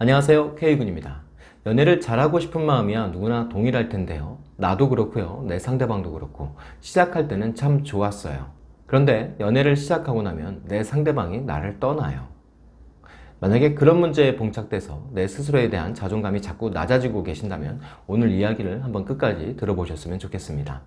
안녕하세요 K군입니다. 연애를 잘하고 싶은 마음이야 누구나 동일할 텐데요. 나도 그렇고요. 내 상대방도 그렇고. 시작할 때는 참 좋았어요. 그런데 연애를 시작하고 나면 내 상대방이 나를 떠나요. 만약에 그런 문제에 봉착돼서 내 스스로에 대한 자존감이 자꾸 낮아지고 계신다면 오늘 이야기를 한번 끝까지 들어보셨으면 좋겠습니다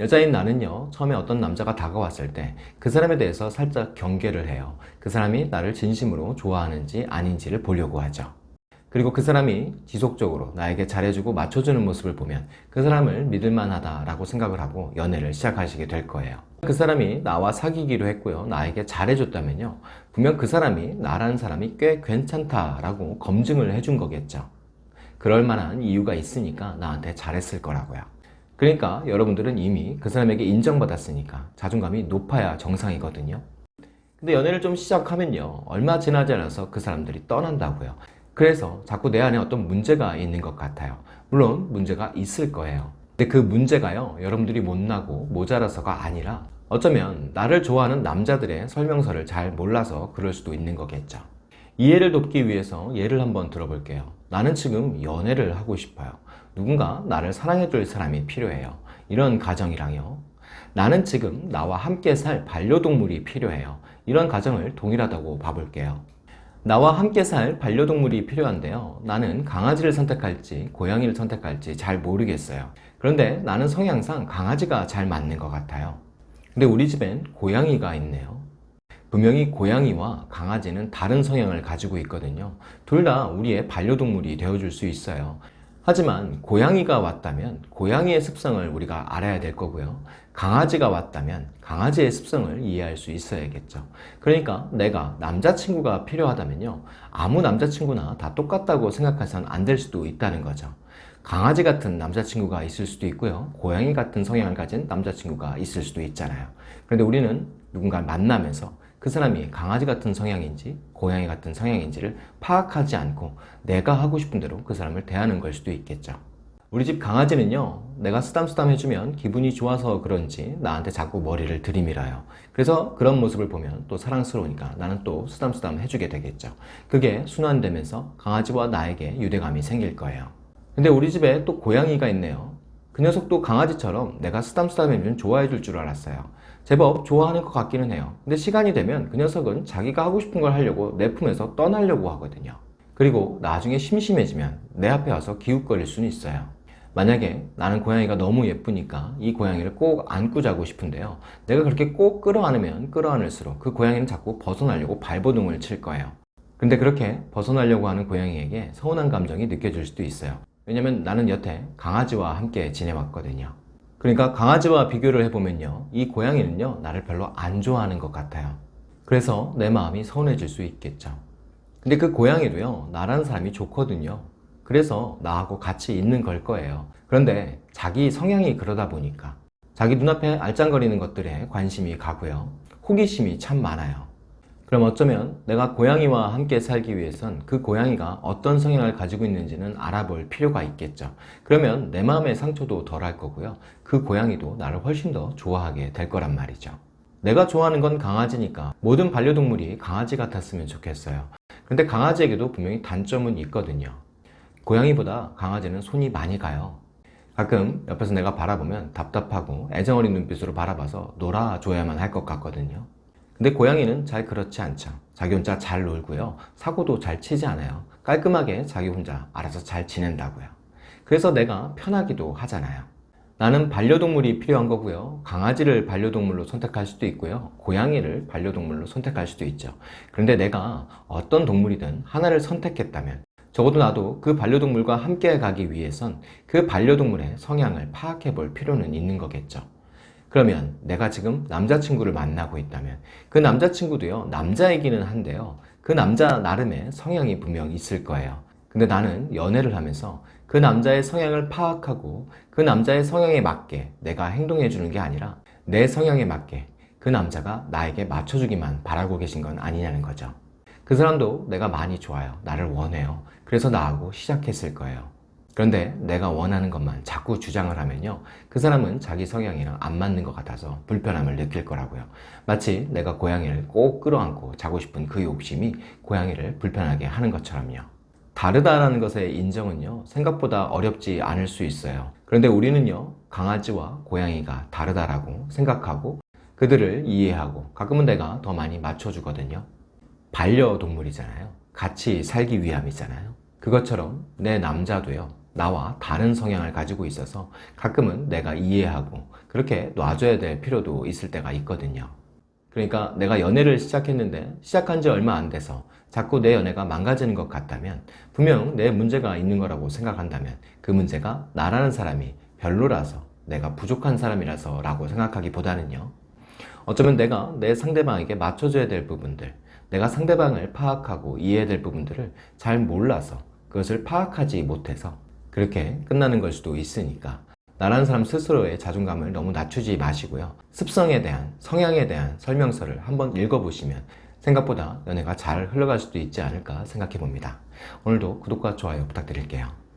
여자인 나는요 처음에 어떤 남자가 다가왔을 때 그 사람에 대해서 살짝 경계를 해요. 그 사람이 나를 진심으로 좋아하는지 아닌지를 보려고 하죠. 그리고 그 사람이 지속적으로 나에게 잘해주고 맞춰주는 모습을 보면 그 사람을 믿을만하다 라고 생각을 하고 연애를 시작하시게 될 거예요. 그 사람이 나와 사귀기로 했고요. 나에게 잘해줬다면요. 분명 그 사람이 나라는 사람이 꽤 괜찮다 라고 검증을 해준 거겠죠. 그럴 만한 이유가 있으니까 나한테 잘했을 거라고요 그러니까 여러분들은 이미 그 사람에게 인정받았으니까 자존감이 높아야 정상이거든요. 근데 연애를 좀 시작하면요 얼마 지나지 않아서 그 사람들이 떠난다고요. 그래서 자꾸 내 안에 어떤 문제가 있는 것 같아요. 물론 문제가 있을 거예요. 근데 그 문제가요 여러분들이 못나고 모자라서가 아니라 어쩌면 나를 좋아하는 남자들의 설명서를 잘 몰라서 그럴 수도 있는 거겠죠. 이해를 돕기 위해서 예를 한번 들어볼게요. 나는 지금 연애를 하고 싶어요 누군가 나를 사랑해줄 사람이 필요해요. 이런 가정이랑요. 나는 지금 나와 함께 살 반려동물이 필요해요. 이런 가정을 동일하다고 봐볼게요. 나와 함께 살 반려동물이 필요한데요. 나는 강아지를 선택할지 고양이를 선택할지 잘 모르겠어요. 그런데 나는 성향상 강아지가 잘 맞는 것 같아요. 근데 우리 집엔 고양이가 있네요. 분명히 고양이와 강아지는 다른 성향을 가지고 있거든요. 둘 다 우리의 반려동물이 되어줄 수 있어요 하지만 고양이가 왔다면 고양이의 습성을 우리가 알아야 될 거고요. 강아지가 왔다면 강아지의 습성을 이해할 수 있어야겠죠. 그러니까 내가 남자친구가 필요하다면요. 아무 남자친구나 다 똑같다고 생각해서는 안될 수도 있다는 거죠. 강아지 같은 남자친구가 있을 수도 있고요. 고양이 같은 성향을 가진 남자친구가 있을 수도 있잖아요. 그런데 우리는 누군가를 만나면서 그 사람이 강아지 같은 성향인지 고양이 같은 성향인지를 파악하지 않고 내가 하고 싶은 대로 그 사람을 대하는 걸 수도 있겠죠. 우리 집 강아지는요 내가 쓰담쓰담 해주면 기분이 좋아서 그런지 나한테 자꾸 머리를 들이밀어요. 그래서 그런 모습을 보면 또 사랑스러우니까 나는 또 쓰담쓰담 해주게 되겠죠. 그게 순환되면서 강아지와 나에게 유대감이 생길 거예요. 근데 우리 집에 또 고양이가 있네요. 그 녀석도 강아지처럼 내가 쓰담쓰담 해주면 좋아해 줄 줄 알았어요 제법 좋아하는 것 같기는 해요. 근데 시간이 되면 그 녀석은 자기가 하고 싶은 걸 하려고 내 품에서 떠나려고 하거든요. 그리고 나중에 심심해지면 내 앞에 와서 기웃거릴 수는 있어요. 만약에 나는 고양이가 너무 예쁘니까 이 고양이를 꼭 안고 자고 싶은데요. 내가 그렇게 꼭 끌어안으면 끌어안을수록 그 고양이는 자꾸 벗어나려고 발버둥을 칠 거예요. 근데 그렇게 벗어나려고 하는 고양이에게 서운한 감정이 느껴질 수도 있어요. 왜냐면 나는 여태 강아지와 함께 지내왔거든요 그러니까 강아지와 비교를 해보면요 이 고양이는요 나를 별로 안 좋아하는 것 같아요. 그래서 내 마음이 서운해질 수 있겠죠. 근데 그 고양이도요 나라는 사람이 좋거든요. 그래서 나하고 같이 있는 걸 거예요. 그런데 자기 성향이 그러다 보니까 자기 눈앞에 알짱거리는 것들에 관심이 가고요. 호기심이 참 많아요 그럼 어쩌면 내가 고양이와 함께 살기 위해선 그 고양이가 어떤 성향을 가지고 있는지는 알아볼 필요가 있겠죠. 그러면 내 마음의 상처도 덜 할 거고요. 그 고양이도 나를 훨씬 더 좋아하게 될 거란 말이죠. 내가 좋아하는 건 강아지니까 모든 반려동물이 강아지 같았으면 좋겠어요. 근데 강아지에게도 분명히 단점은 있거든요. 고양이보다 강아지는 손이 많이 가요. 가끔 옆에서 내가 바라보면 답답하고 애정어린 눈빛으로 바라봐서 놀아줘야만 할 것 같거든요 근데 고양이는 잘 그렇지 않죠. 자기 혼자 잘 놀고요. 사고도 잘 치지 않아요. 깔끔하게 자기 혼자 알아서 잘 지낸다고요. 그래서 내가 편하기도 하잖아요. 나는 반려동물이 필요한 거고요. 강아지를 반려동물로 선택할 수도 있고요. 고양이를 반려동물로 선택할 수도 있죠. 그런데 내가 어떤 동물이든 하나를 선택했다면 적어도 나도 그 반려동물과 함께 가기 위해선 그 반려동물의 성향을 파악해 볼 필요는 있는 거겠죠 그러면 내가 지금 남자친구를 만나고 있다면 그 남자친구도요 남자이기는 한데요 그 남자 나름의 성향이 분명 있을 거예요. 근데 나는 연애를 하면서 그 남자의 성향을 파악하고 그 남자의 성향에 맞게 내가 행동해 주는 게 아니라 내 성향에 맞게 그 남자가 나에게 맞춰주기만 바라고 계신 건 아니냐는 거죠. 그 사람도 내가 많이 좋아요. 나를 원해요. 그래서 나하고 시작했을 거예요 그런데 내가 원하는 것만 자꾸 주장을 하면요. 그 사람은 자기 성향이랑 안 맞는 것 같아서 불편함을 느낄 거라고요. 마치 내가 고양이를 꼭 끌어안고 자고 싶은 그 욕심이 고양이를 불편하게 하는 것처럼요. 다르다라는 것의 인정은요, 생각보다 어렵지 않을 수 있어요. 그런데 우리는요, 강아지와 고양이가 다르다라고 생각하고 그들을 이해하고 가끔은 내가 더 많이 맞춰주거든요. 반려동물이잖아요. 같이 살기 위함이잖아요. 그것처럼 내 남자도요, 나와 다른 성향을 가지고 있어서 가끔은 내가 이해하고 그렇게 놔줘야 될 필요도 있을 때가 있거든요. 그러니까 내가 연애를 시작했는데 시작한 지 얼마 안 돼서 자꾸 내 연애가 망가지는 것 같다면 분명 내 문제가 있는 거라고 생각한다면 그 문제가 나라는 사람이 별로라서 내가 부족한 사람이라서 라고 생각하기보다는요 어쩌면 내가 내 상대방에게 맞춰줘야 될 부분들 내가 상대방을 파악하고 이해해야 될 부분들을 잘 몰라서 그것을 파악하지 못해서 그렇게 끝나는 걸 수도 있으니까 나라는 사람 스스로의 자존감을 너무 낮추지 마시고요. 습성에 대한, 성향에 대한 설명서를 한번 읽어보시면 생각보다 연애가 잘 흘러갈 수도 있지 않을까 생각해 봅니다. 오늘도 구독과 좋아요 부탁드릴게요.